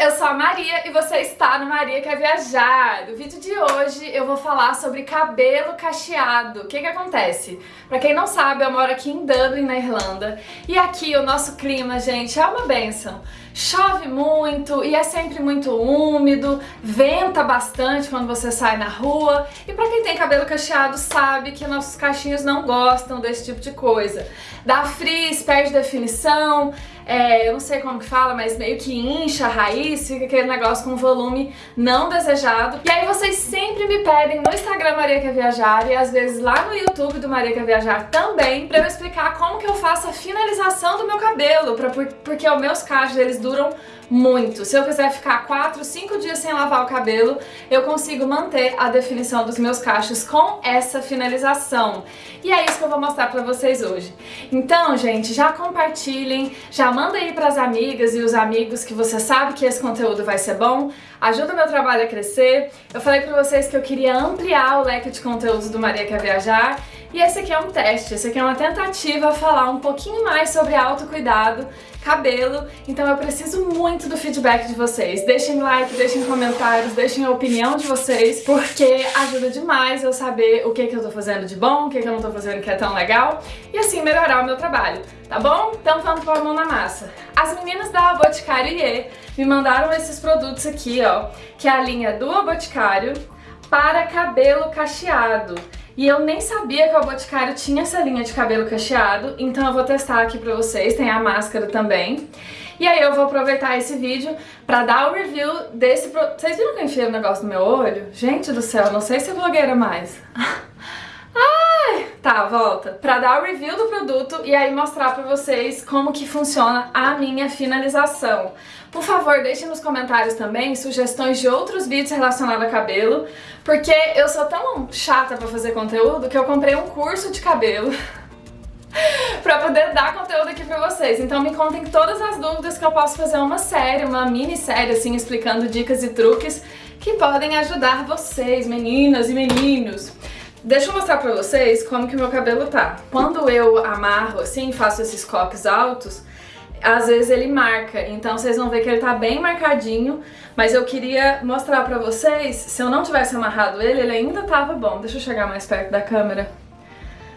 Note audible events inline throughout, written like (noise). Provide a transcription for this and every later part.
eu sou a Maria e você está no Maria Quer Viajar. No vídeo de hoje eu vou falar sobre cabelo cacheado. O que que acontece? Pra quem não sabe, eu moro aqui em Dublin, na Irlanda, e aqui o nosso clima, gente, é uma benção. Chove muito e é sempre muito úmido, venta bastante quando você sai na rua, e pra quem tem cabelo cacheado sabe que nossos cachinhos não gostam desse tipo de coisa. Dá frizz, perde definição, é, eu não sei como que fala, mas meio que incha a raiz, fica aquele negócio com volume não desejado. E aí vocês sempre me pedem no Instagram Maria Quer Viajar e às vezes lá no YouTube do Maria Quer Viajar também, pra eu explicar como que eu faço a finalização do meu cabelo, pra, porque os meus cachos eles duram muito. Se eu quiser ficar 4, 5 dias sem lavar o cabelo, eu consigo manter a definição dos meus cachos com essa finalização. E é isso que eu vou mostrar pra vocês hoje. Então, gente, já compartilhem, já mandem aí pras amigas e os amigos que você sabe que esse conteúdo vai ser bom, ajuda o meu trabalho a crescer. Eu falei pra vocês que eu queria ampliar o leque de conteúdos do Maria Quer Viajar, e esse aqui é um teste, esse aqui é uma tentativa a falar um pouquinho mais sobre autocuidado, cabelo, então eu preciso muito do feedback de vocês. Deixem like, deixem comentários, deixem a opinião de vocês, porque ajuda demais eu saber o que, que eu tô fazendo de bom, o que, que eu não tô fazendo que é tão legal, e assim melhorar o meu trabalho, tá bom? Então vamos pôr a mão na massa. As meninas da Boticário IE me mandaram esses produtos aqui, ó, que é a linha do Boticário para cabelo cacheado. E eu nem sabia que o Boticário tinha essa linha de cabelo cacheado, então eu vou testar aqui pra vocês, tem a máscara também. E aí eu vou aproveitar esse vídeo pra dar o review desse... Pro... Vocês viram que eu enfiei o um negócio no meu olho? Gente do céu, não sei se é blogueira mais. (laughs) Ai, tá, volta. Pra dar o review do produto e aí mostrar pra vocês como que funciona a minha finalização. Por favor, deixem nos comentários também sugestões de outros vídeos relacionados a cabelo, porque eu sou tão chata pra fazer conteúdo que eu comprei um curso de cabelo (laughs) pra poder dar conteúdo aqui pra vocês. Então me contem todas as dúvidas que eu posso fazer uma série, uma minissérie assim, explicando dicas e truques que podem ajudar vocês, meninas e meninos. Deixa eu mostrar pra vocês como que o meu cabelo tá. Quando eu amarro assim, faço esses coques altos, às vezes ele marca, então vocês vão ver que ele tá bem marcadinho, mas eu queria mostrar pra vocês, se eu não tivesse amarrado ele, ele ainda tava bom. Deixa eu chegar mais perto da câmera.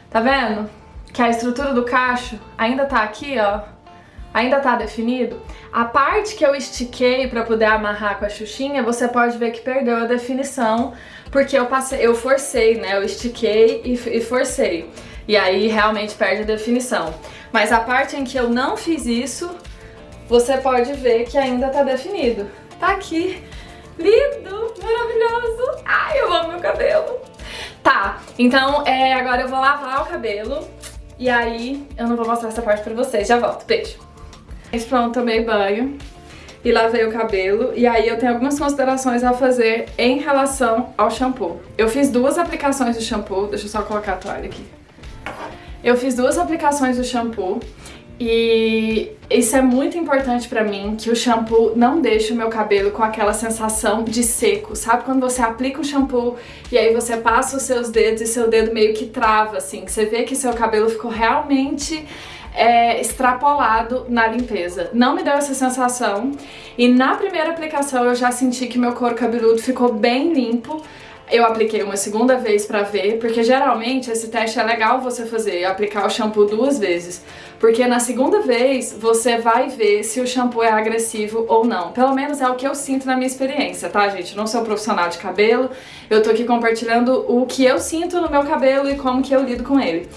Tá vendo? Que a estrutura do cacho ainda tá aqui, ó, ainda tá definido. A parte que eu estiquei pra poder amarrar com a xuxinha, você pode ver que perdeu a definição, porque eu passei, eu forcei, né, eu estiquei e, e forcei. E aí realmente perde a definição. Mas a parte em que eu não fiz isso, você pode ver que ainda tá definido. Tá aqui. Lindo, maravilhoso. Ai, eu amo meu cabelo. Tá, então é, agora eu vou lavar o cabelo e aí eu não vou mostrar essa parte pra vocês. Já volto, beijo. Pronto, tomei banho e lavei o cabelo. E aí eu tenho algumas considerações a fazer em relação ao shampoo. Eu fiz duas aplicações de shampoo, deixa eu só colocar a toalha aqui. Eu fiz duas aplicações do shampoo e isso é muito importante pra mim, que o shampoo não deixe o meu cabelo com aquela sensação de seco. Sabe quando você aplica o shampoo e aí você passa os seus dedos e seu dedo meio que trava, assim, que você vê que seu cabelo ficou realmente é, extrapolado na limpeza. Não me deu essa sensação e na primeira aplicação eu já senti que meu couro cabeludo ficou bem limpo, eu apliquei uma segunda vez pra ver, porque geralmente esse teste é legal você fazer, aplicar o shampoo duas vezes. Porque na segunda vez você vai ver se o shampoo é agressivo ou não. Pelo menos é o que eu sinto na minha experiência, tá, gente? Não sou profissional de cabelo, eu tô aqui compartilhando o que eu sinto no meu cabelo e como que eu lido com ele.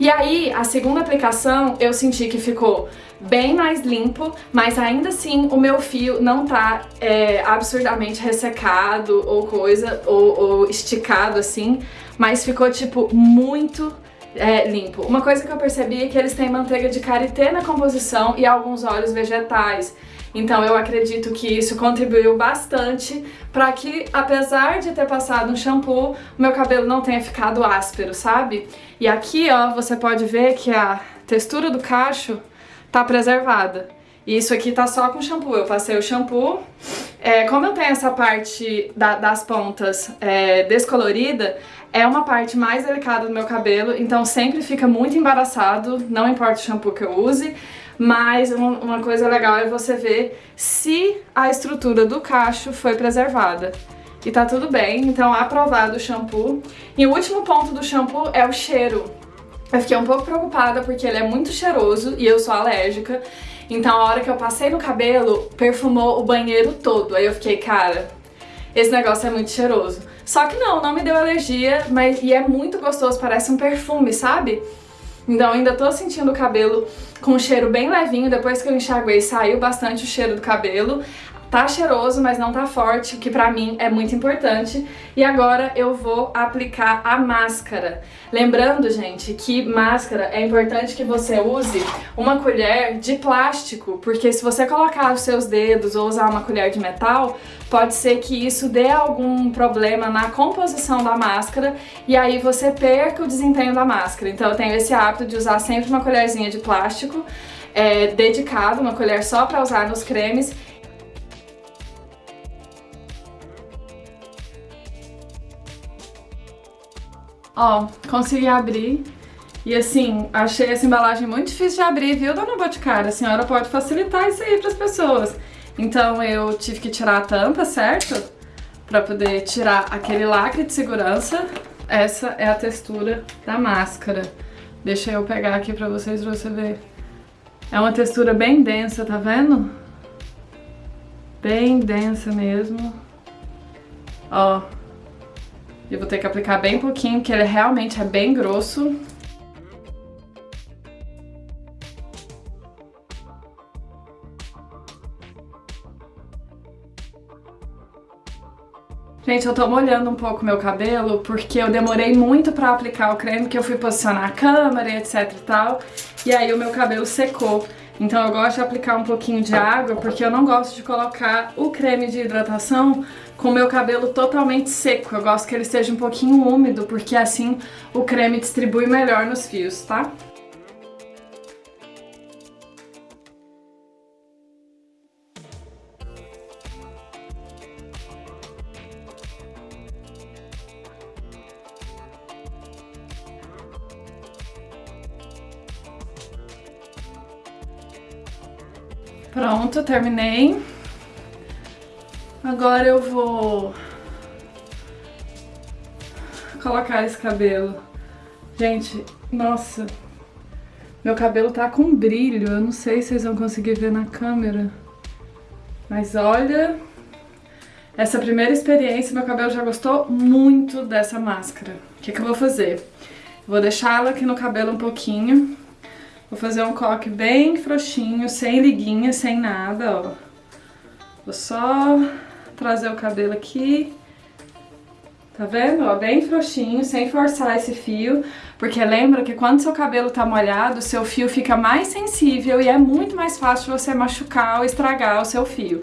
E aí, a segunda aplicação, eu senti que ficou bem mais limpo, mas ainda assim o meu fio não tá é, absurdamente ressecado ou coisa, ou, ou esticado assim, mas ficou tipo muito é, limpo. Uma coisa que eu percebi é que eles têm manteiga de karité na composição e alguns óleos vegetais. Então eu acredito que isso contribuiu bastante para que, apesar de ter passado um shampoo, meu cabelo não tenha ficado áspero, sabe? E aqui, ó, você pode ver que a textura do cacho tá preservada. E isso aqui tá só com shampoo. Eu passei o shampoo. É, como eu tenho essa parte da, das pontas é, descolorida, é uma parte mais delicada do meu cabelo, então sempre fica muito embaraçado, não importa o shampoo que eu use. mas uma coisa legal é você ver se a estrutura do cacho foi preservada. E tá tudo bem, então aprovado o shampoo. E o último ponto do shampoo é o cheiro. Eu fiquei um pouco preocupada porque ele é muito cheiroso e eu sou alérgica. Então a hora que eu passei no cabelo, perfumou o banheiro todo. Aí eu fiquei, cara, esse negócio é muito cheiroso. Só que não, não me deu alergia, mas e é muito gostoso, parece um perfume, sabe? Então ainda tô sentindo o cabelo com um cheiro bem levinho, depois que eu enxaguei saiu bastante o cheiro do cabelo. Tá cheiroso, mas não tá forte, que pra mim é muito importante. E agora eu vou aplicar a máscara. Lembrando, gente, que máscara é importante que você use uma colher de plástico, porque se você colocar os seus dedos ou usar uma colher de metal, pode ser que isso dê algum problema na composição da máscara e aí você perca o desempenho da máscara. Então eu tenho esse hábito de usar sempre uma colherzinha de plástico é, dedicado, uma colher só para usar nos cremes Ó, consegui abrir. E assim, achei essa embalagem muito difícil de abrir, viu, dona Boticária? A senhora pode facilitar isso aí pras pessoas. Então eu tive que tirar a tampa, certo? Pra poder tirar aquele lacre de segurança. Essa é a textura da máscara. Deixa eu pegar aqui pra vocês, pra você ver. É uma textura bem densa, tá vendo? Bem densa mesmo. Ó, eu vou ter que aplicar bem pouquinho, porque ele realmente é bem grosso. Gente, eu tô molhando um pouco meu cabelo porque eu demorei muito pra aplicar o creme, que eu fui posicionar a câmera e etc e tal. E aí o meu cabelo secou. Então eu gosto de aplicar um pouquinho de água porque eu não gosto de colocar o creme de hidratação com o meu cabelo totalmente seco. Eu gosto que ele esteja um pouquinho úmido porque assim o creme distribui melhor nos fios, tá? Pronto, terminei. Agora eu vou colocar esse cabelo. Gente, nossa, meu cabelo tá com brilho. Eu não sei se vocês vão conseguir ver na câmera. Mas olha, essa primeira experiência, meu cabelo já gostou muito dessa máscara. O que, que eu vou fazer? Vou deixar ela aqui no cabelo um pouquinho. Vou fazer um coque bem frouxinho, sem liguinha, sem nada, ó. Vou só trazer o cabelo aqui. Tá vendo? Ó, bem frouxinho, sem forçar esse fio. Porque lembra que quando seu cabelo tá molhado, seu fio fica mais sensível e é muito mais fácil você machucar ou estragar o seu fio.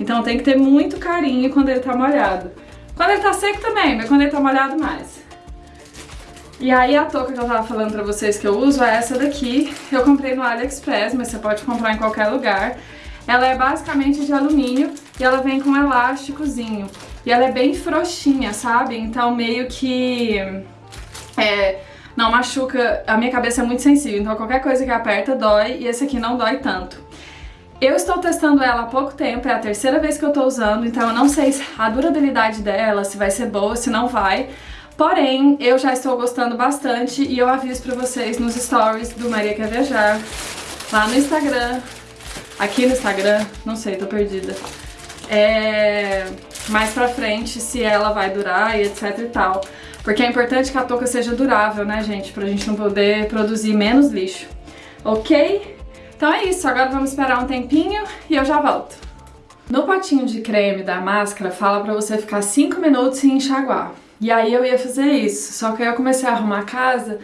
Então tem que ter muito carinho quando ele tá molhado. Quando ele tá seco também, mas quando ele tá molhado mais. E aí a touca que eu tava falando pra vocês que eu uso é essa daqui. Eu comprei no AliExpress, mas você pode comprar em qualquer lugar. Ela é basicamente de alumínio e ela vem com um elásticozinho. E ela é bem frouxinha, sabe? Então meio que... É, não machuca, a minha cabeça é muito sensível, então qualquer coisa que aperta dói e esse aqui não dói tanto. Eu estou testando ela há pouco tempo, é a terceira vez que eu tô usando, então eu não sei a durabilidade dela, se vai ser boa, se não vai, Porém, eu já estou gostando bastante e eu aviso pra vocês nos stories do Maria Quer Viajar, lá no Instagram, aqui no Instagram, não sei, tô perdida. É, mais pra frente, se ela vai durar e etc e tal. Porque é importante que a touca seja durável, né, gente? Pra gente não poder produzir menos lixo. Ok? Então é isso, agora vamos esperar um tempinho e eu já volto. No potinho de creme da máscara, fala pra você ficar 5 minutos sem enxaguar. E aí eu ia fazer isso, só que aí eu comecei a arrumar a casa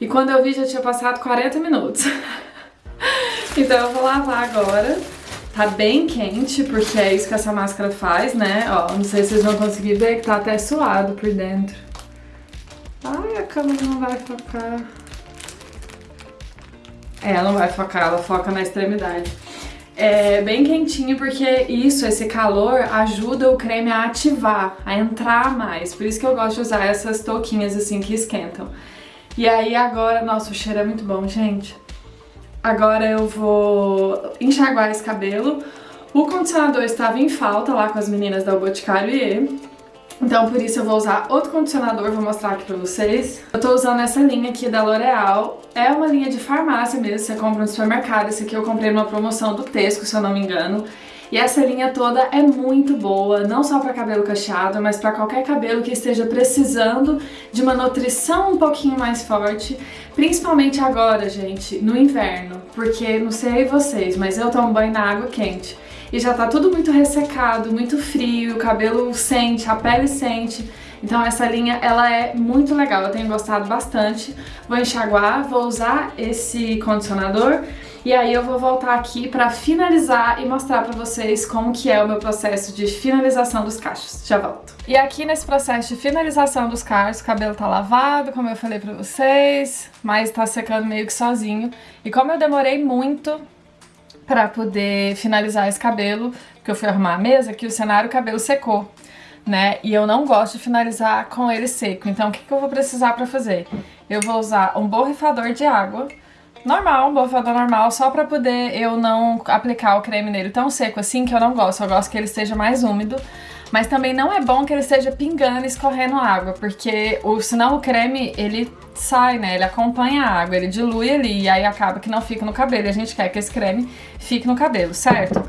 e quando eu vi já tinha passado 40 minutos. (laughs) então eu vou lavar agora. Tá bem quente, porque é isso que essa máscara faz, né? Ó, não sei se vocês vão conseguir ver que tá até suado por dentro. Ai, a câmera não vai focar. É, ela não vai focar, ela foca na extremidade. É bem quentinho porque isso, esse calor, ajuda o creme a ativar, a entrar mais. Por isso que eu gosto de usar essas touquinhas assim que esquentam. E aí agora, nossa, o cheiro é muito bom, gente. agora eu vou enxaguar esse cabelo. O condicionador estava em falta lá com as meninas da Boticário e então por isso eu vou usar outro condicionador, vou mostrar aqui pra vocês. Eu tô usando essa linha aqui da L'Oreal, é uma linha de farmácia mesmo, você compra no supermercado, esse aqui eu comprei numa promoção do Tesco, se eu não me engano. E essa linha toda é muito boa, não só para cabelo cacheado, mas para qualquer cabelo que esteja precisando de uma nutrição um pouquinho mais forte, principalmente agora, gente, no inverno, porque não sei vocês, mas eu tomo banho na água quente e já tá tudo muito ressecado, muito frio, o cabelo sente, a pele sente. Então essa linha, ela é muito legal, eu tenho gostado bastante. Vou enxaguar, vou usar esse condicionador e aí eu vou voltar aqui pra finalizar e mostrar pra vocês como que é o meu processo de finalização dos cachos. Já volto. E aqui nesse processo de finalização dos cachos, o cabelo tá lavado, como eu falei pra vocês, mas tá secando meio que sozinho. E como eu demorei muito pra poder finalizar esse cabelo, porque eu fui arrumar a mesa, que o cenário o cabelo secou, né? E eu não gosto de finalizar com ele seco, então o que, que eu vou precisar pra fazer? Eu vou usar um borrifador de água, normal, um borrifador normal, só pra poder eu não aplicar o creme nele tão seco assim, que eu não gosto, eu gosto que ele esteja mais úmido. Mas também não é bom que ele esteja pingando e escorrendo água, porque o, senão o creme, ele sai, né? Ele acompanha a água, ele dilui ali e aí acaba que não fica no cabelo. E a gente quer que esse creme fique no cabelo, certo?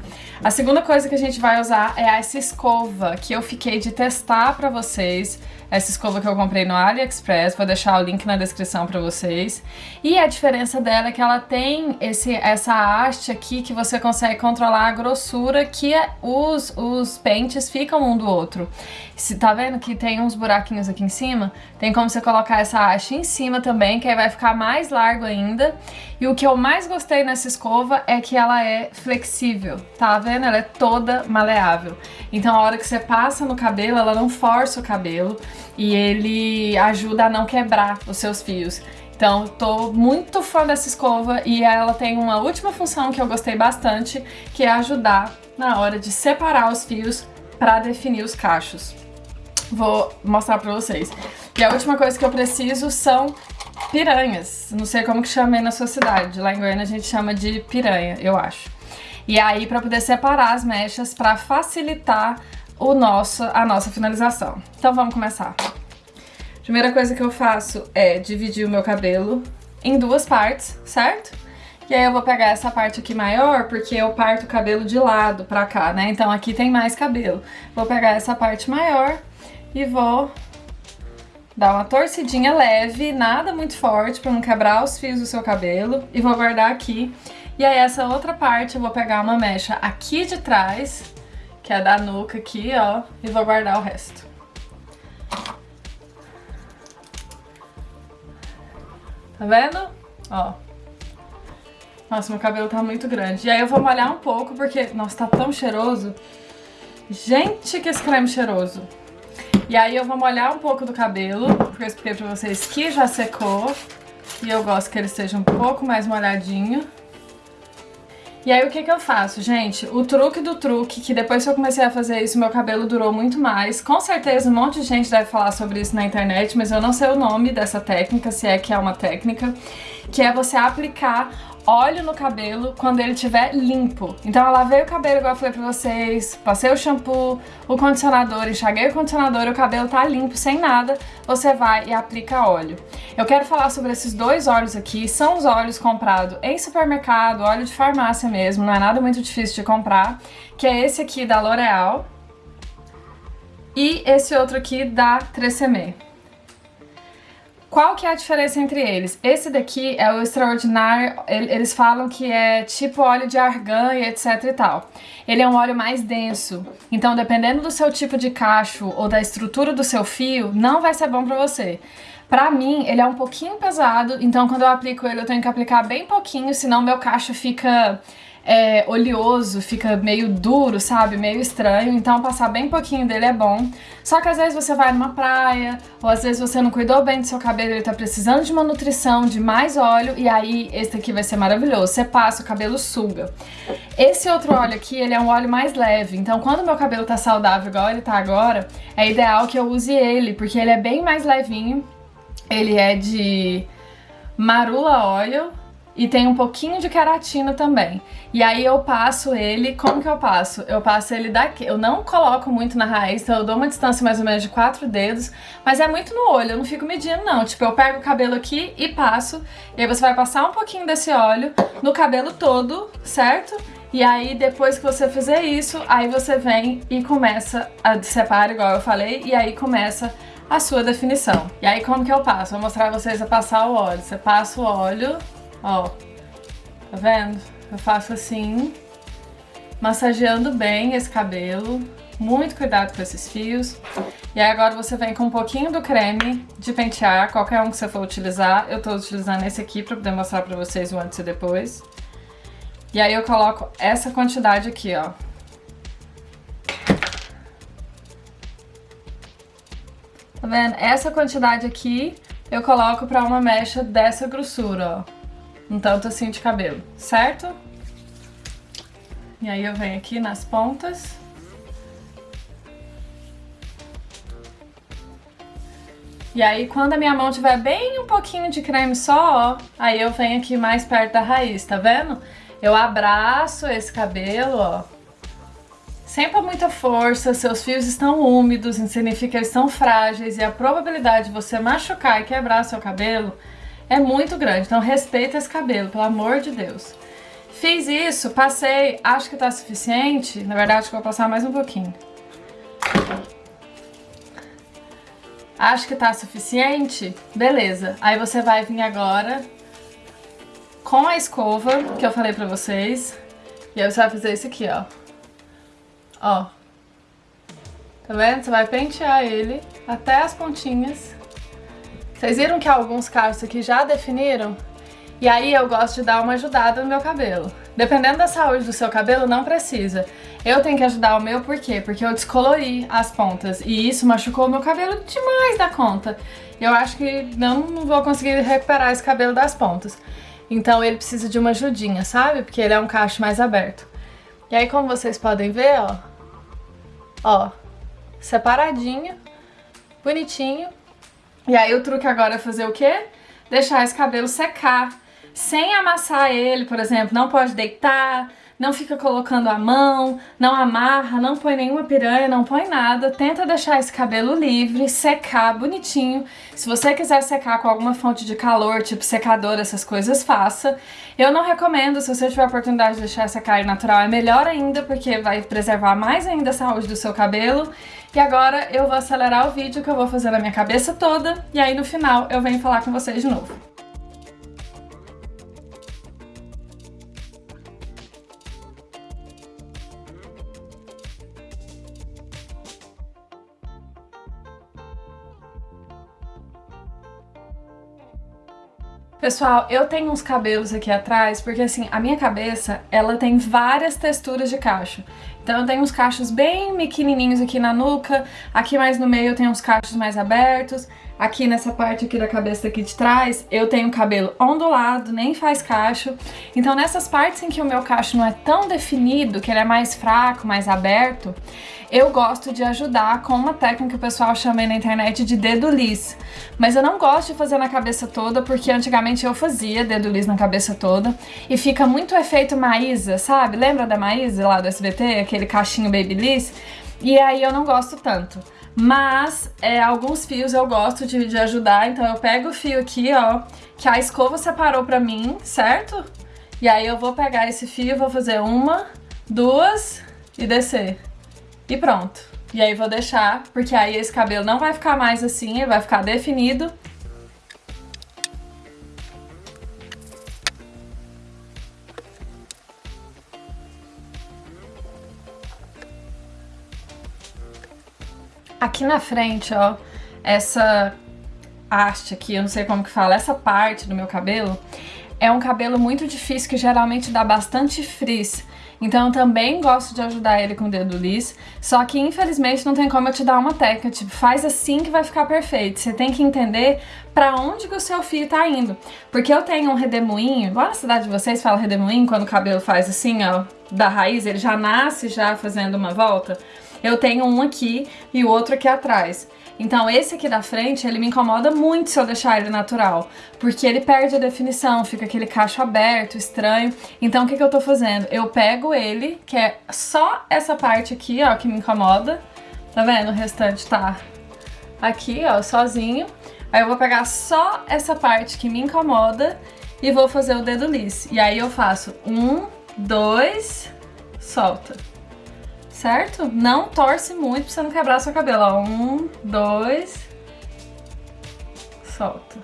A segunda coisa que a gente vai usar é essa escova que eu fiquei de testar pra vocês essa escova que eu comprei no AliExpress, vou deixar o link na descrição pra vocês. E a diferença dela é que ela tem esse, essa haste aqui que você consegue controlar a grossura que é, os, os pentes ficam um do outro. Se, tá vendo que tem uns buraquinhos aqui em cima? Tem como você colocar essa haste em cima também, que aí vai ficar mais largo ainda. E o que eu mais gostei nessa escova é que ela é flexível, tá vendo? Ela é toda maleável. Então a hora que você passa no cabelo, ela não força o cabelo e ele ajuda a não quebrar os seus fios. Então, tô muito fã dessa escova e ela tem uma última função que eu gostei bastante, que é ajudar na hora de separar os fios para definir os cachos vou mostrar pra vocês. E a última coisa que eu preciso são piranhas. Não sei como que chamei na sua cidade. Lá em Goiânia a gente chama de piranha, eu acho. E aí pra poder separar as mechas pra facilitar o nosso, a nossa finalização. Então vamos começar. Primeira coisa que eu faço é dividir o meu cabelo em duas partes, certo? E aí eu vou pegar essa parte aqui maior, porque eu parto o cabelo de lado pra cá, né? Então aqui tem mais cabelo. Vou pegar essa parte maior e vou dar uma torcidinha leve, nada muito forte para não quebrar os fios do seu cabelo e vou guardar aqui. E aí essa outra parte eu vou pegar uma mecha aqui de trás, que é da nuca aqui, ó, e vou guardar o resto. Tá vendo? Ó. Nossa, meu cabelo tá muito grande. E aí eu vou molhar um pouco, porque, nossa, tá tão cheiroso. Gente, que esse creme cheiroso. E aí eu vou molhar um pouco do cabelo, porque eu expliquei pra vocês que já secou. E eu gosto que ele esteja um pouco mais molhadinho. E aí o que que eu faço, gente? O truque do truque, que depois que eu comecei a fazer isso, meu cabelo durou muito mais. Com certeza um monte de gente deve falar sobre isso na internet, mas eu não sei o nome dessa técnica, se é que é uma técnica, que é você aplicar óleo no cabelo quando ele estiver limpo. Então eu lavei o cabelo, igual eu falei pra vocês, passei o shampoo, o condicionador, enxaguei o condicionador o cabelo tá limpo, sem nada, você vai e aplica óleo. Eu quero falar sobre esses dois óleos aqui, são os óleos comprados em supermercado, óleo de farmácia mesmo, não é nada muito difícil de comprar, que é esse aqui da L'Oreal e esse outro aqui da 3CM. Qual que é a diferença entre eles? Esse daqui é o extraordinário, eles falam que é tipo óleo de argan e etc e tal. Ele é um óleo mais denso, então dependendo do seu tipo de cacho ou da estrutura do seu fio, não vai ser bom pra você. Pra mim, ele é um pouquinho pesado, então quando eu aplico ele eu tenho que aplicar bem pouquinho, senão meu cacho fica é, oleoso, fica meio duro, sabe? Meio estranho, então passar bem pouquinho dele é bom. Só que às vezes você vai numa praia, ou às vezes você não cuidou bem do seu cabelo, ele tá precisando de uma nutrição, de mais óleo, e aí esse aqui vai ser maravilhoso. Você passa, o cabelo suga. Esse outro óleo aqui, ele é um óleo mais leve, então quando meu cabelo tá saudável igual ele tá agora, é ideal que eu use ele, porque ele é bem mais levinho. Ele é de Marula Oil, e tem um pouquinho de queratina também. E aí eu passo ele, como que eu passo? Eu passo ele daqui, eu não coloco muito na raiz, então eu dou uma distância mais ou menos de quatro dedos, mas é muito no olho, eu não fico medindo não. Tipo, eu pego o cabelo aqui e passo, e aí você vai passar um pouquinho desse óleo no cabelo todo, certo? E aí, depois que você fizer isso, aí você vem e começa a separar, igual eu falei, e aí começa a sua definição. E aí, como que eu passo? Vou mostrar vocês a passar o óleo. Você passa o óleo, ó, tá vendo? Eu faço assim, massageando bem esse cabelo. Muito cuidado com esses fios. E aí agora você vem com um pouquinho do creme de pentear, qualquer um que você for utilizar. Eu tô utilizando esse aqui pra poder mostrar pra vocês o antes e depois. E aí eu coloco essa quantidade aqui, ó. Tá vendo? Essa quantidade aqui eu coloco pra uma mecha dessa grossura, ó. Um tanto assim de cabelo, certo? E aí eu venho aqui nas pontas. E aí, quando a minha mão tiver bem um pouquinho de creme só, ó, aí eu venho aqui mais perto da raiz, tá vendo? Eu abraço esse cabelo, ó. Sem com muita força, seus fios estão úmidos, significa que eles estão frágeis e a probabilidade de você machucar e quebrar seu cabelo é muito grande. Então respeita esse cabelo, pelo amor de Deus. Fiz isso, passei, acho que tá suficiente. Na verdade, acho que vou passar mais um pouquinho. Acho que tá suficiente? Beleza. Aí você vai vir agora com a escova que eu falei pra vocês. E aí você vai fazer isso aqui, ó. Ó. Tá vendo? Você vai pentear ele até as pontinhas. Vocês viram que alguns cachos aqui já definiram? E aí eu gosto de dar uma ajudada no meu cabelo. Dependendo da saúde do seu cabelo, não precisa. Eu tenho que ajudar o meu por quê? Porque eu descolori as pontas e isso machucou o meu cabelo demais da conta. Eu acho que não vou conseguir recuperar esse cabelo das pontas. Então ele precisa de uma ajudinha, sabe? Porque ele é um cacho mais aberto. E aí, como vocês podem ver, ó, ó, separadinho, bonitinho. E aí o truque agora é fazer o quê? Deixar esse cabelo secar, sem amassar ele, por exemplo, não pode deitar, não fica colocando a mão, não amarra, não põe nenhuma piranha, não põe nada. Tenta deixar esse cabelo livre, secar bonitinho. Se você quiser secar com alguma fonte de calor, tipo secador, essas coisas, faça. Eu não recomendo, se você tiver a oportunidade de deixar secar natural, é melhor ainda, porque vai preservar mais ainda a saúde do seu cabelo. E agora eu vou acelerar o vídeo que eu vou fazer na minha cabeça toda, e aí no final eu venho falar com vocês de novo. Pessoal, eu tenho uns cabelos aqui atrás, porque assim, a minha cabeça, ela tem várias texturas de cacho. Então eu tenho uns cachos bem pequenininhos aqui na nuca, aqui mais no meio eu tenho uns cachos mais abertos, aqui nessa parte aqui da cabeça aqui de trás eu tenho cabelo ondulado, nem faz cacho. Então nessas partes em que o meu cacho não é tão definido, que ele é mais fraco, mais aberto, eu gosto de ajudar com uma técnica que o pessoal chama aí na internet de dedo lis. Mas eu não gosto de fazer na cabeça toda, porque antigamente eu fazia dedo lis na cabeça toda, e fica muito efeito Maísa, sabe? Lembra da Maísa lá do SBT? Aquele cachinho Babyliss? E aí eu não gosto tanto. Mas é, alguns fios eu gosto de, de ajudar, então eu pego o fio aqui, ó, que a escova separou pra mim, certo? E aí eu vou pegar esse fio, vou fazer uma, duas e descer. E pronto. E aí vou deixar, porque aí esse cabelo não vai ficar mais assim, ele vai ficar definido. Aqui na frente, ó, essa haste aqui, eu não sei como que fala, essa parte do meu cabelo, é um cabelo muito difícil que geralmente dá bastante frizz. Então eu também gosto de ajudar ele com o dedo lis, só que infelizmente não tem como eu te dar uma técnica, tipo, faz assim que vai ficar perfeito. Você tem que entender pra onde que o seu fio tá indo. Porque eu tenho um redemoinho, igual na cidade de vocês fala redemoinho, quando o cabelo faz assim, ó, da raiz, ele já nasce já fazendo uma volta. Eu tenho um aqui e o outro aqui atrás. Então esse aqui da frente, ele me incomoda muito se eu deixar ele natural, porque ele perde a definição, fica aquele cacho aberto, estranho. Então o que, que eu tô fazendo? Eu pego ele, que é só essa parte aqui, ó, que me incomoda. Tá vendo? O restante tá aqui, ó, sozinho. Aí eu vou pegar só essa parte que me incomoda e vou fazer o dedo liso. E aí eu faço um, dois, solta certo? Não torce muito pra você não quebrar seu cabelo, ó. Um, dois, solta.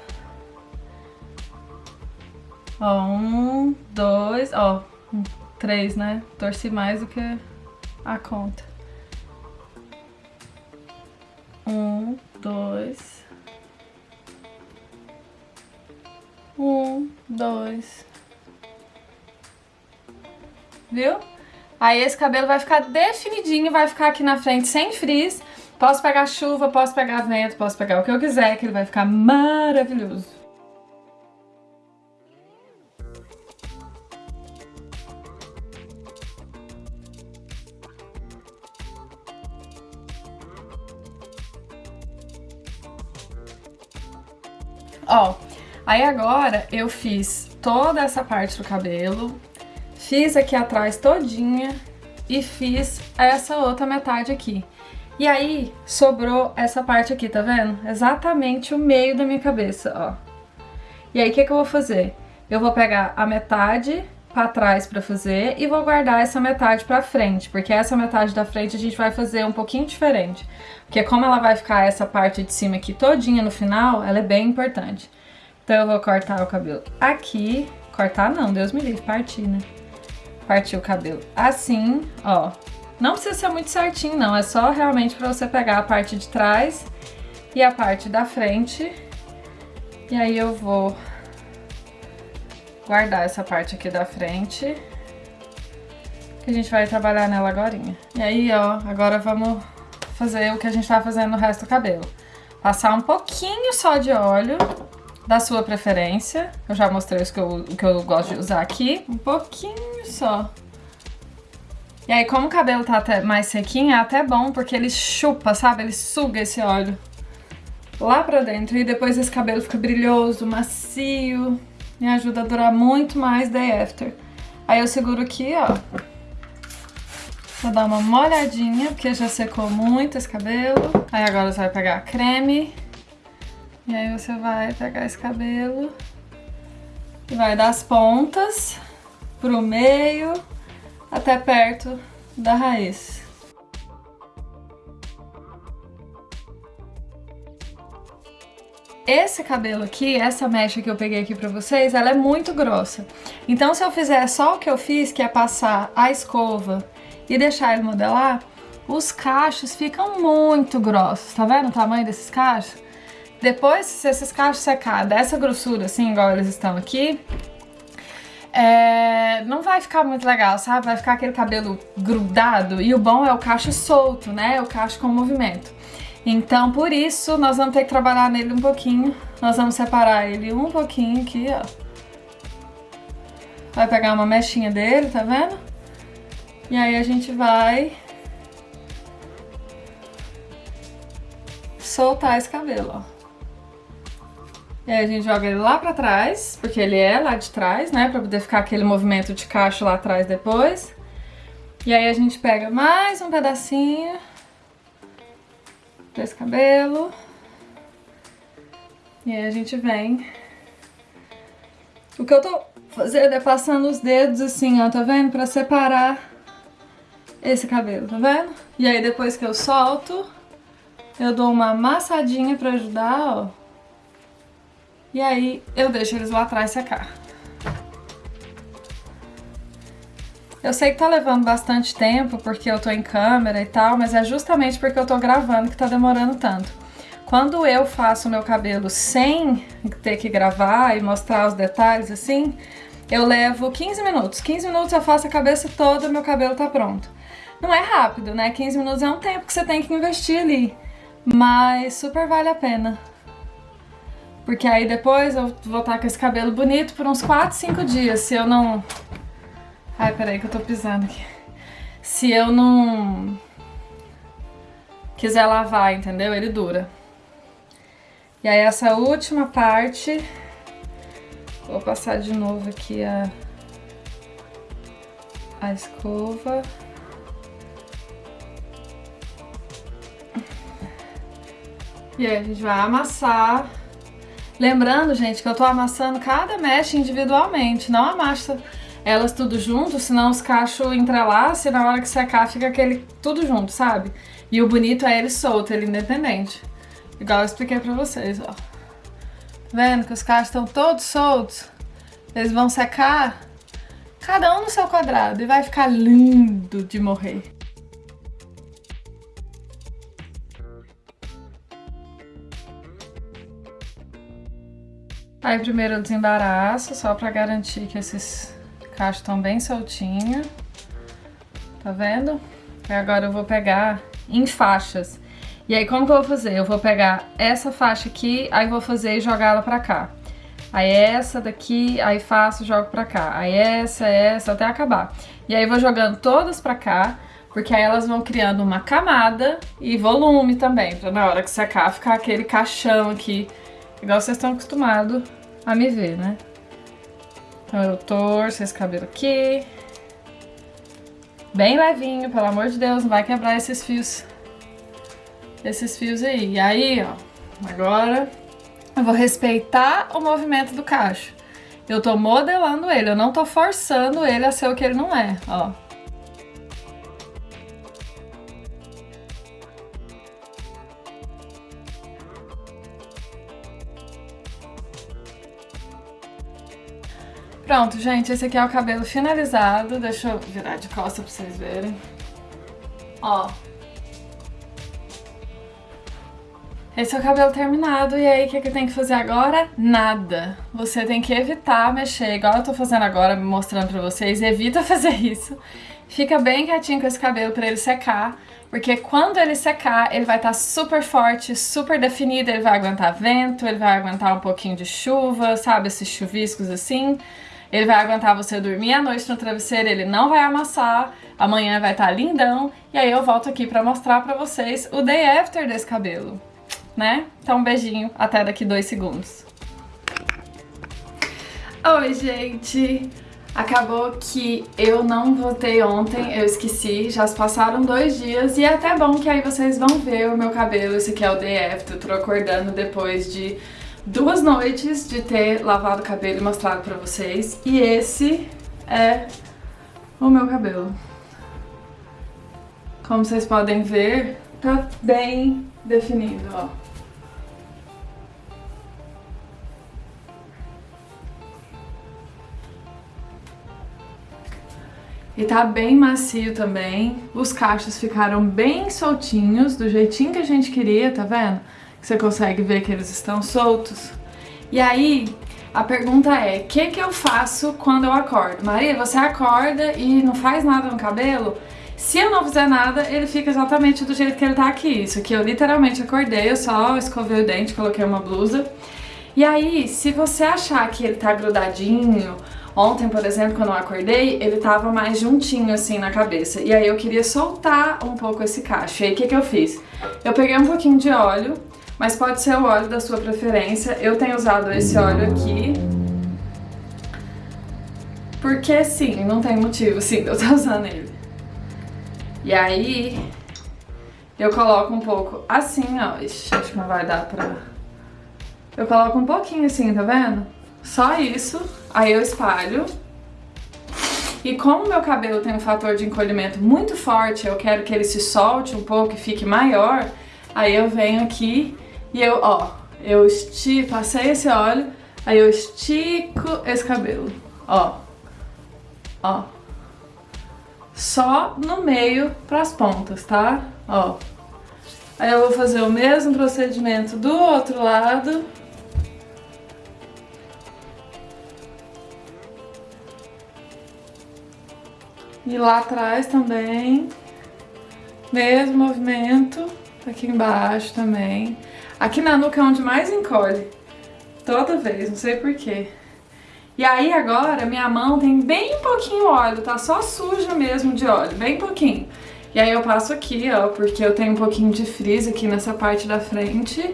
Ó, um, dois, ó, três, né? Torci mais do que a conta. Um, dois. Um, dois. Viu? Aí esse cabelo vai ficar definidinho, vai ficar aqui na frente sem frizz. Posso pegar chuva, posso pegar vento, posso pegar o que eu quiser, que ele vai ficar maravilhoso. Ó, aí agora eu fiz toda essa parte do cabelo, Fiz aqui atrás todinha e fiz essa outra metade aqui. E aí, sobrou essa parte aqui, tá vendo? Exatamente o meio da minha cabeça, ó. E aí, o que, que eu vou fazer? Eu vou pegar a metade pra trás pra fazer e vou guardar essa metade pra frente, porque essa metade da frente a gente vai fazer um pouquinho diferente. Porque como ela vai ficar essa parte de cima aqui todinha no final, ela é bem importante. Então eu vou cortar o cabelo aqui. Cortar não, Deus me livre, partir, né? Partir o cabelo assim, ó. Não precisa ser muito certinho, não. É só realmente pra você pegar a parte de trás e a parte da frente. E aí eu vou guardar essa parte aqui da frente. Que a gente vai trabalhar nela agora. E aí, ó, agora vamos fazer o que a gente tá fazendo no resto do cabelo. Passar um pouquinho só de óleo da sua preferência. Eu já mostrei o que eu, o que eu gosto de usar aqui. Um pouquinho só. E aí, como o cabelo tá mais sequinho, é até bom, porque ele chupa, sabe? Ele suga esse óleo lá pra dentro. E depois esse cabelo fica brilhoso, macio. Me ajuda a durar muito mais day after. Aí eu seguro aqui, ó. Vou dar uma molhadinha, porque já secou muito esse cabelo. Aí agora você vai pegar creme e aí você vai pegar esse cabelo e vai das pontas pro meio até perto da raiz. Esse cabelo aqui, essa mecha que eu peguei aqui pra vocês, ela é muito grossa. Então se eu fizer só o que eu fiz, que é passar a escova e deixar ele modelar, os cachos ficam muito grossos. Tá vendo o tamanho desses cachos? Depois, se esses cachos secar dessa grossura, assim, igual eles estão aqui, é, não vai ficar muito legal, sabe? Vai ficar aquele cabelo grudado e o bom é o cacho solto, né? O cacho com movimento. Então, por isso, nós vamos ter que trabalhar nele um pouquinho. Nós vamos separar ele um pouquinho aqui, ó. Vai pegar uma mechinha dele, tá vendo? E aí a gente vai soltar esse cabelo, ó. E aí a gente joga ele lá pra trás, porque ele é lá de trás, né? Pra poder ficar aquele movimento de cacho lá atrás depois. E aí a gente pega mais um pedacinho desse cabelo. E aí a gente vem... O que eu tô fazendo é passando os dedos assim, ó, tá vendo? Pra separar esse cabelo, tá vendo? E aí depois que eu solto, eu dou uma amassadinha pra ajudar, ó. E aí eu deixo eles lá atrás secar. Eu sei que tá levando bastante tempo porque eu tô em câmera e tal, mas é justamente porque eu tô gravando que tá demorando tanto. Quando eu faço meu cabelo sem ter que gravar e mostrar os detalhes assim, eu levo 15 minutos. 15 minutos eu faço a cabeça toda e meu cabelo tá pronto. Não é rápido, né? 15 minutos é um tempo que você tem que investir ali, mas super vale a pena. Porque aí depois eu vou estar com esse cabelo bonito por uns 4, 5 dias, se eu não... Ai, peraí que eu tô pisando aqui. Se eu não quiser lavar, entendeu? Ele dura. E aí essa última parte, vou passar de novo aqui a, a escova. E aí a gente vai amassar. Lembrando, gente, que eu tô amassando cada mecha individualmente, não amassa elas tudo junto, senão os cachos entrelaçam e na hora que secar fica aquele tudo junto, sabe? E o bonito é ele solto, ele independente. Igual eu expliquei pra vocês, ó. Tá vendo que os cachos estão todos soltos? Eles vão secar, cada um no seu quadrado, e vai ficar lindo de morrer. Aí primeiro eu desembaraço, só pra garantir que esses cachos estão bem soltinhos. Tá vendo? E agora eu vou pegar em faixas. E aí como que eu vou fazer? Eu vou pegar essa faixa aqui, aí vou fazer e jogar ela pra cá. Aí essa daqui, aí faço, jogo pra cá. Aí essa, essa, até acabar. E aí vou jogando todas pra cá, porque aí elas vão criando uma camada e volume também, pra na hora que secar ficar aquele caixão aqui Igual vocês estão acostumados a me ver, né? Então eu torço esse cabelo aqui. Bem levinho, pelo amor de Deus, não vai quebrar esses fios. Esses fios aí. E aí, ó, agora eu vou respeitar o movimento do cacho. Eu tô modelando ele, eu não tô forçando ele a ser o que ele não é, ó. Pronto, gente, esse aqui é o cabelo finalizado. Deixa eu virar de costa pra vocês verem. Ó. Esse é o cabelo terminado, e aí o que, que tem que fazer agora? Nada. Você tem que evitar mexer, igual eu tô fazendo agora, mostrando pra vocês. Evita (laughs) fazer isso. Fica bem quietinho com esse cabelo pra ele secar, porque quando ele secar, ele vai estar tá super forte, super definido, ele vai aguentar vento, ele vai aguentar um pouquinho de chuva, sabe, esses chuviscos assim. Ele vai aguentar você dormir à noite no travesseiro, ele não vai amassar, amanhã vai estar tá lindão, e aí eu volto aqui pra mostrar pra vocês o day after desse cabelo, né? Então um beijinho, até daqui dois segundos. Oi, gente! Acabou que eu não votei ontem, eu esqueci, já se passaram dois dias e é até bom que aí vocês vão ver o meu cabelo, esse aqui é o day after, eu tô acordando depois de duas noites de ter lavado o cabelo e mostrado pra vocês. E esse é o meu cabelo. Como vocês podem ver, tá bem definido, ó. E tá bem macio também. Os cachos ficaram bem soltinhos, do jeitinho que a gente queria, tá vendo? Você consegue ver que eles estão soltos. E aí, a pergunta é, o que, que eu faço quando eu acordo? Maria, você acorda e não faz nada no cabelo? Se eu não fizer nada, ele fica exatamente do jeito que ele tá aqui. Isso aqui eu literalmente acordei, eu só escovei o dente, coloquei uma blusa. E aí, se você achar que ele tá grudadinho, ontem, por exemplo, quando eu acordei, ele tava mais juntinho assim na cabeça. E aí eu queria soltar um pouco esse cacho. E aí o que, que eu fiz? Eu peguei um pouquinho de óleo mas pode ser o óleo da sua preferência. Eu tenho usado esse óleo aqui, porque sim, não tem motivo sim de eu estar (laughs) usando ele. E aí, eu coloco um pouco assim, ó, Ixi, acho que não vai dar pra... Eu coloco um pouquinho assim, tá vendo? Só isso, aí eu espalho. E como meu cabelo tem um fator de encolhimento muito forte, eu quero que ele se solte um pouco e fique maior, aí eu venho aqui e eu, ó, eu estico, passei esse óleo, aí eu estico esse cabelo, ó, ó. Só no meio pras pontas, tá? Ó. Aí eu vou fazer o mesmo procedimento do outro lado. E lá atrás também. Mesmo movimento. Aqui embaixo também. Aqui na nuca é onde mais encolhe. Toda vez, não sei porquê. E aí agora minha mão tem bem pouquinho óleo, tá? Só suja mesmo de óleo, bem pouquinho. E aí eu passo aqui, ó, porque eu tenho um pouquinho de frizz aqui nessa parte da frente.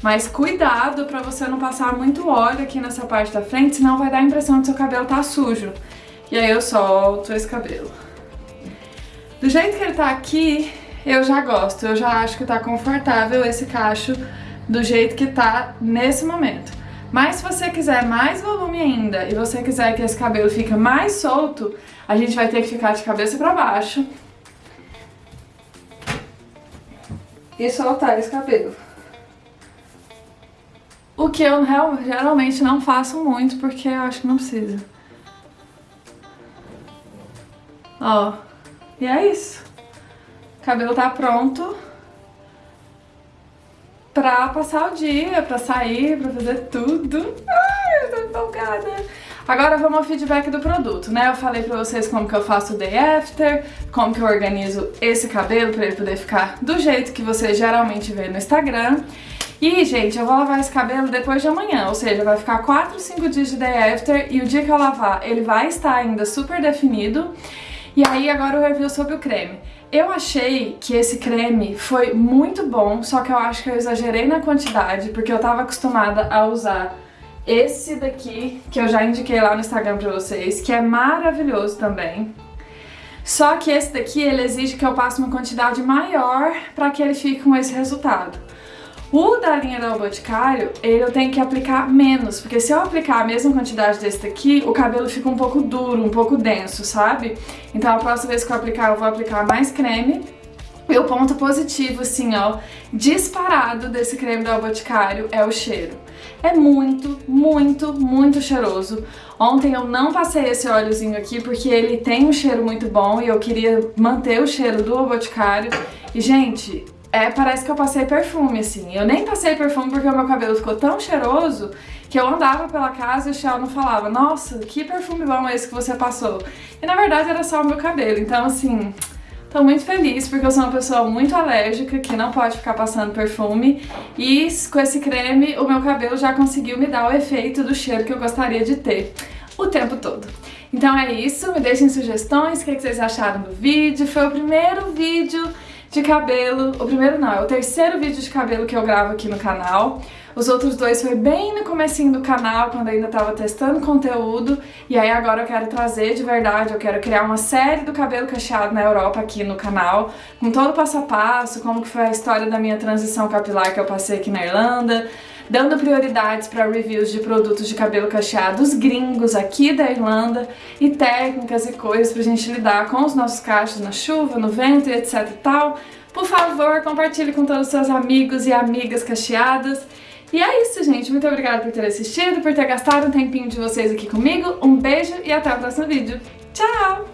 Mas cuidado pra você não passar muito óleo aqui nessa parte da frente, senão vai dar a impressão que seu cabelo tá sujo. E aí eu solto esse cabelo. Do jeito que ele tá aqui, eu já gosto, eu já acho que tá confortável esse cacho do jeito que tá nesse momento. Mas se você quiser mais volume ainda e você quiser que esse cabelo fique mais solto, a gente vai ter que ficar de cabeça pra baixo e soltar esse cabelo. O que eu geralmente não faço muito, porque eu acho que não precisa. Ó, e é isso. O cabelo tá pronto pra passar o dia, pra sair, pra fazer tudo. Ai, eu tô empolgada. Agora vamos ao feedback do produto, né? Eu falei pra vocês como que eu faço o day after, como que eu organizo esse cabelo pra ele poder ficar do jeito que você geralmente vê no Instagram. E, gente, eu vou lavar esse cabelo depois de amanhã, ou seja, vai ficar 4, 5 dias de day after e o dia que eu lavar ele vai estar ainda super definido. E aí agora o review sobre o creme. Eu achei que esse creme foi muito bom, só que eu acho que eu exagerei na quantidade, porque eu tava acostumada a usar esse daqui, que eu já indiquei lá no Instagram pra vocês, que é maravilhoso também. Só que esse daqui, ele exige que eu passe uma quantidade maior para que ele fique com esse resultado. O da linha da Boticário, eu tenho que aplicar menos, porque se eu aplicar a mesma quantidade desse daqui, o cabelo fica um pouco duro, um pouco denso, sabe? Então a próxima vez que eu aplicar, eu vou aplicar mais creme. E o ponto positivo, assim, ó, disparado desse creme da Boticário é o cheiro. É muito, muito, muito cheiroso. Ontem eu não passei esse óleozinho aqui porque ele tem um cheiro muito bom e eu queria manter o cheiro do Boticário. E, gente, é, parece que eu passei perfume, assim. Eu nem passei perfume porque o meu cabelo ficou tão cheiroso que eu andava pela casa e o Shell não falava Nossa, que perfume bom esse que você passou. E na verdade era só o meu cabelo. Então, assim, tô muito feliz porque eu sou uma pessoa muito alérgica que não pode ficar passando perfume. E com esse creme, o meu cabelo já conseguiu me dar o efeito do cheiro que eu gostaria de ter o tempo todo. Então é isso, me deixem sugestões, o que vocês acharam do vídeo. Foi o primeiro vídeo de cabelo. O primeiro não, é o terceiro vídeo de cabelo que eu gravo aqui no canal. Os outros dois foi bem no comecinho do canal, quando ainda tava testando conteúdo. E aí agora eu quero trazer de verdade, eu quero criar uma série do cabelo cacheado na Europa aqui no canal, com todo o passo a passo, como que foi a história da minha transição capilar que eu passei aqui na Irlanda, dando prioridades para reviews de produtos de cabelo cacheado os gringos aqui da Irlanda e técnicas e coisas pra gente lidar com os nossos cachos na chuva, no vento e etc e tal. Por favor, compartilhe com todos os seus amigos e amigas cacheadas. E é isso, gente. Muito obrigada por ter assistido, por ter gastado um tempinho de vocês aqui comigo. Um beijo e até o próximo vídeo. Tchau!